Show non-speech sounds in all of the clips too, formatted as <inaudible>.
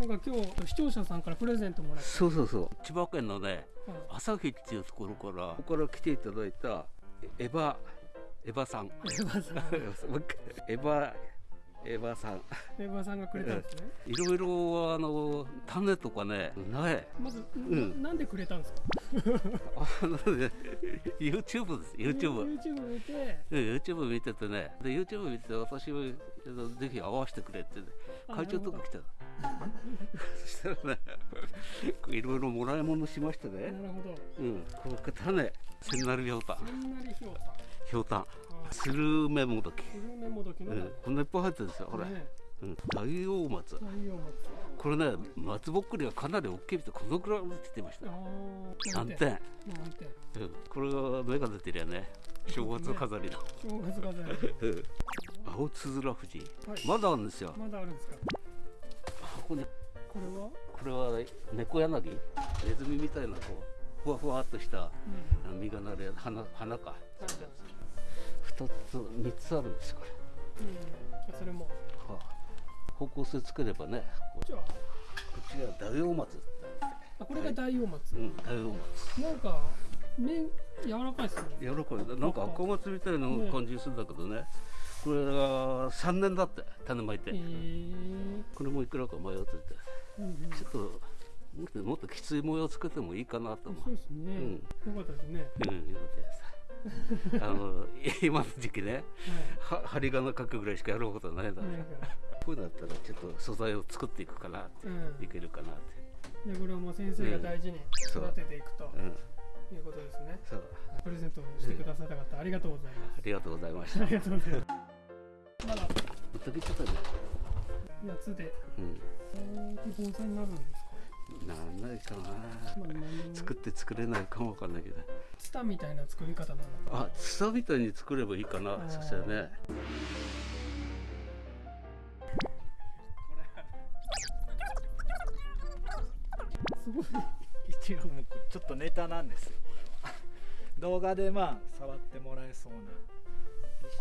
なんか今日視聴者さんからプレゼントもらって。そうそうそう。千葉県のねはい朝日っていうところからここから来ていただいたエヴァエヴァさん。エヴァさん。<laughs> もう一回。エヴァエヴァさん。エヴァさんがくれたんですね。いろいろあの種とかね苗まず、ん。ななんでくれたんですか？<laughs> あのね YouTube です。YouTube YouTube 見て。うん YouTube 見ててね。で YouTube 見てて私ぜひ会わせてくれって、ね、あ会長とか来たのそしたらねいろいろもらい物しましてなねるほど。うん。この種千成ひょうた。んそんなにひょうた。ひょうた。んあ。スルメモドキ。スルメモドキのうん。こんないっぱい入ってるんですよこれ、ねうん、大王松。太陽松。これね松ぼっくりがかなり大きいみたいこのくらい落ちてました。あー何点、何点うん、これが芽が出てるよね正月飾りの、正月飾り。うん、青つづら富士、はい。まだあるんですよ。まだあるんですかここにこれは？これは猫柳？ネズミみたいなこうふわふわっとしたうん。実がなる花花か。はい二つ三つあるんですよこれ。うん。それも。はあ。方向性つければねこじゃあ。こっちが大王松あこれが大王松、うん大王松なんか麺柔らかいですね。柔らかい。なんか赤松みたいな感じするんだけどねこれが3年だって種まいて、へえこれもいくらか迷っててうんうん。ちょっともっともっときつい模様つけてもいいかなと思う。そうですね、うん。よかったですね。うんよかったです。あの <laughs> 今の時期ねはは針金かくぐらいしかやることないだろい、うこういうのだったらちょっと素材を作っていくかなってうん。いけるかなって。でこれはもう先生が大事に育てていくとうん。いうことですね、そう。プレゼントをしてくださった方、ありがとうございます。ありがとうございましあたりがとうございますまだ。時ちょっとね。夏でうん。えー盆栽になるん。ですかなんないかな。作って作れないかもわかんないけど。ツタみたいな作り方なのかあツタみたいに作ればいいかなーそしたらねすごい。一応もうちょっとネタなんですよこれは。<laughs> 動画でまあ触ってもらえそうな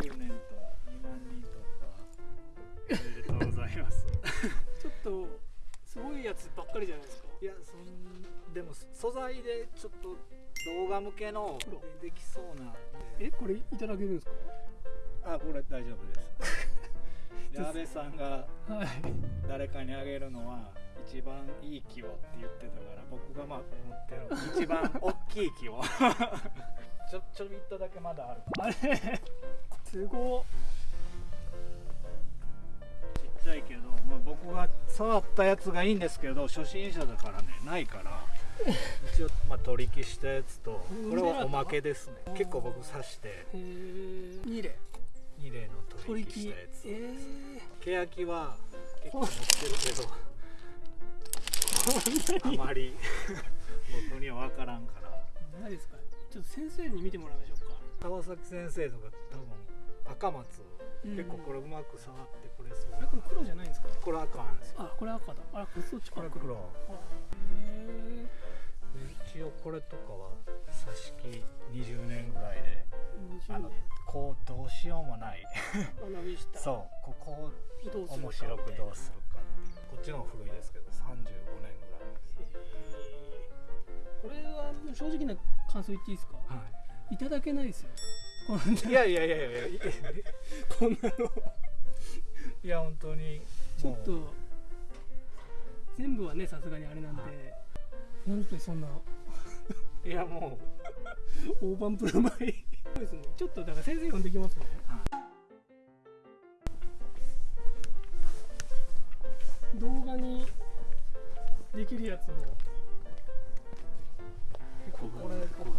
1周年と2万人突破。おめでとうございます。<laughs> ちょっとすごいやつばっかりじゃないですか。いやそんでも素材でちょっと動画向けのでできそうなえこれいただけるんですか？あこれ大丈夫です。で安倍さんがはい誰かにあげるのは一番いい木をって言ってたから僕がまあ持ってる一番大きい木を <laughs> ちょちょびっとだけまだある。あれ？<laughs> すごっ。ちっちゃいけど、まあ、僕が触ったやつがいいんですけど初心者だからねないから。<laughs> 一応、まあ、取り消したやつとこれはおまけですね。結構僕刺してへえ2例2例の取り消したやつえ欅は結構持ってるけど <laughs> あまり僕には分からんから。ー、ないですかちょっと先生に見てもらいましょうか。川崎先生とか多分赤松、うん。結構これうまく触ってくれそう。あれこれ黒じゃないんですか？これ赤なんですよ。あこれ赤だ。あこれそっちかこれ黒。一応これとかは挿し木20年ぐらいでえあのこうどうしようもない。そうここをどうするか面白くどうするかっていう。こっちの方が古いですけど35年ぐらい。これは正直な感想言っていいですか？はい。ただけないですよ。こんないやいやいやいやいやこんなの。いや本当に。ちょっと全部はねさすがにあれなんで、なんでそんな。<laughs> いやも大盤振る舞い。そうですね。ちょっとだから先生呼んできますね、動画にできるやつも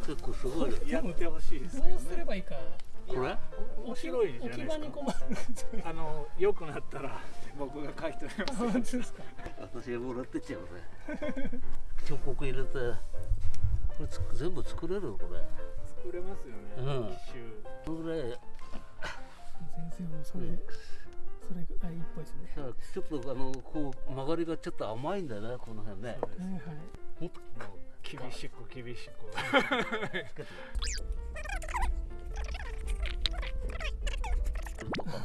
結構すごいやってほしいですどけどねうすればいいかこれ面白いじゃない置きですか場に困るあの良くなったら僕が書いております本当ですか私がもらってっちゃうね彫刻入れてこれつ全部作れるこれ作れますよね、うん一周このぐらい先生もそれ、うんそれがいいっぽいですねちょっとあのこう曲がりがちょっと甘いんだよねこの辺ねそうですはいはいもっともう厳しく厳しく。つけてとか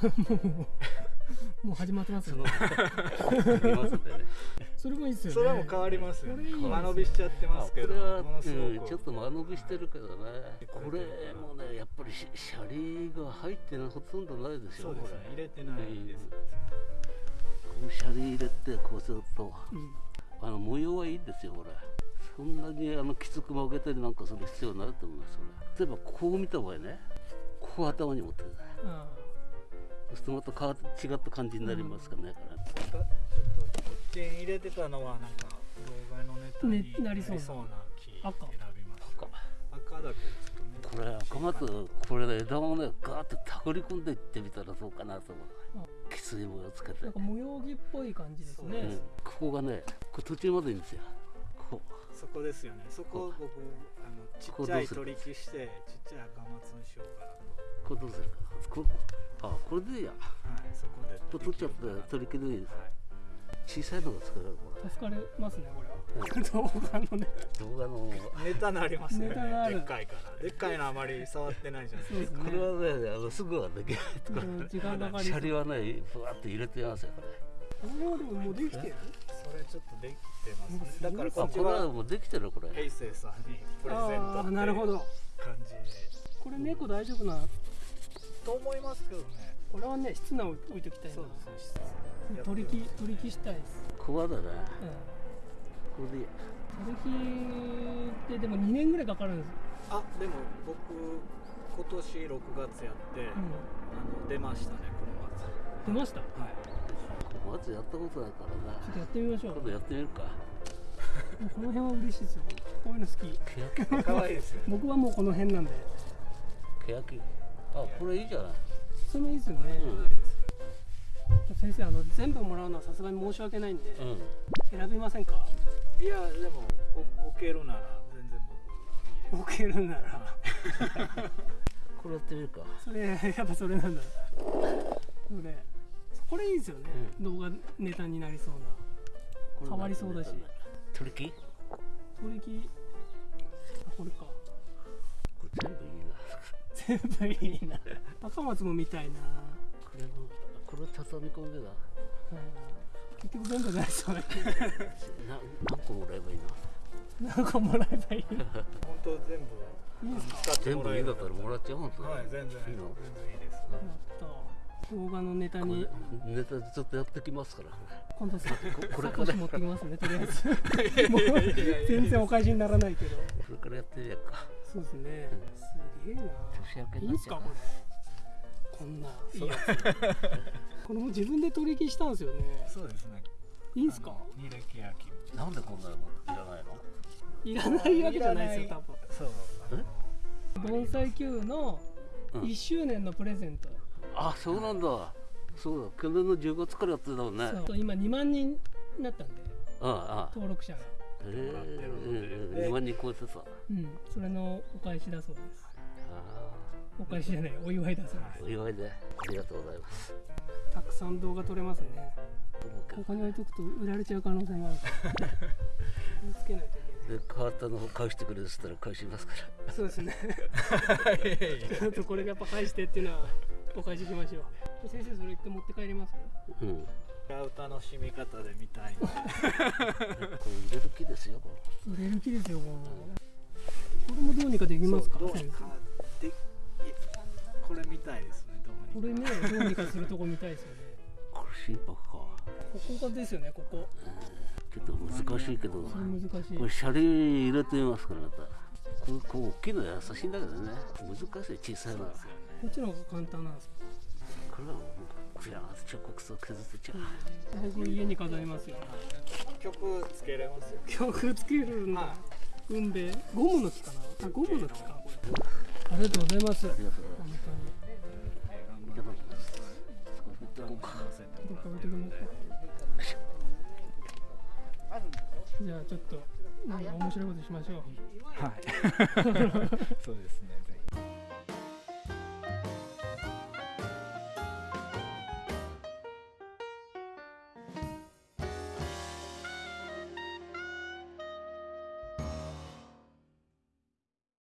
もう始まってますよね。<laughs> それもいいっすよね。それも変わりますよね。これいいですよ間延びしちゃってあますけどこれは、うん、ちょっと間延びしてるけどね。これもねやっぱりシシャリが入ってないほとんどないですよそうですね。入れてないです、このシャリ入れてこうするとうん。あの模様はいいんですよこれそんなにあのきつく曲げたりなんかする必要ないと思いますそれ。例えばこう見た場合ねここ頭に持ってください。あそうするとまた変わって違った感じになりますからね、これちょっとこっちに入れてたのはなんか動画のネタにねなりそうなな木選赤びました。赤。だけちょっとこれ赤松これね枝をねガーッとたぐり込んでいってみたらどうかなと思う。きつい模様つけて、なんか模様着っぽい感じですね。うん、ここがねこれ途中までいいんですよ。こそこですよね。そこを僕あのちっちゃい取り木してちっちゃい赤松にしようかなう。これどうするか。なこあこれでいいや。とはいそこでこれ取っちゃって取り切りでいいですはい。小さいのが作れるこ助かりますねこれは。うん動画のね。れ動画の。ネタなりますね。でっかいから。でっかいのあまり触ってないじゃないですか。そうですね。これはねあのすぐはできないとこうん時間かかりシャリはねふわっと入れてますよこれ。これはでももうできてる？ちょっとできてますね。だからこれはもうできてるこれ。平成さんにプレゼント。ああってなるほど。感じで。これ猫大丈夫な？と思いますけどね。これはね室内置いときたいな。そうですね取り木取り木したいです。ここだねうん。これで。いい取り木ってでも2年ぐらいかかるんです。あでも僕今年6月やって、うん。あの出ましたねこの松出ました？ちはいまずやったことないからな。ょっとやってみましょう。今度やってみるか。この辺は嬉しいですよ。こういうの好き。ケヤキ。可愛いですよ僕はもうこの辺なんで。ケヤキ。あこれいいじゃない。それもいいですよね、うん。先生あの全部もらうのはさすがに申し訳ないんで、うん。選びませんか？いやでもお置けるなら全然僕。置けるなら。<laughs> これやってみるか。それやっぱそれなんだ。それこれいいですよね、動画ネタになりそうな。変わりそうだし。取り木？取り木？あこれか。これ全部いいな。全部いいな。<laughs> 赤松も見たいな、これもこれ畳み込んでだ。うん、結局全部ないそうだけな何個もらえばいいなど何個もらえばいい <laughs> 本当全部いいですか？全部いいだったらもらっちゃう本当はい全然全然いいの？いいです。やった動画のネタこに。れネタでちょっとやってきますから。今度さこれサコッシュ持ってきますねとりあえずもう全然お返しにならないけど。これからやってみようか。そうですね。すげえな。い。いんすかこれこんないいやつ。これも自分で取り木したんですよね。そうですね。いいんすか？あの二歴焼き。なんでこんなのいらないの？いらないわけじゃないですよ多分。そう。盆栽 Q のうん。1周年のプレゼント、あそうなんだ。そうだ。去年の10月からやってたもんね。そう。今2万人になったんで。ああ登録者が。ええもらってるのでうんうんで2万人超えてた。あうん。それのお返しだそうです。あお返しじゃない。お祝いだそうです。お祝いで。ありがとうございます。たくさん動画撮れますね。ここに置いとくと売られちゃう可能性があるから。気をつけないといけない。で変わったのを返してくれるっつったら返しますから。そうですね。<laughs> ちょっとこれがやっぱ返してっていうのはお返ししましょう。先生それ一回持って帰ります？うん。違う楽しみ方で見たい。これ入れる気ですよこ売れる気ですよこれ。もどうにかできますか？そうどう先にかでいこれみたいですねこれねどうにかするとこ見たいですよね。れこれ心拍か。ここがですよねここ。ちょっと難しいけど。それ難しい。これシャリ入れてみますからまた。これこう大きいの優しいんだけどね。難しい小さいのはこっちの方が簡単なんですか？これはもうクヤーッと彫刻層削ってちゃう。僕家に飾りますよ。曲つけれますよ。曲つけるんだは運べゴムの木かな？あゴムの木か。これありがとうございます。ありがとうござい本ます当に。いただきます少し振っておこうか置いてきますかじゃあちょっとなんか面白いことしましょう。はい。<laughs> そうですね